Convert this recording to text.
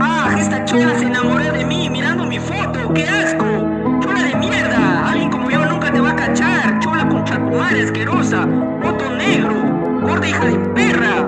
Ah, esta chola se enamoró de mí mirando mi foto. ¡Qué asco! ¡Chola de mierda! Alguien como yo nunca te va a cachar. Chola con chatumare asquerosa. Foto negro. Gorda hija de perra.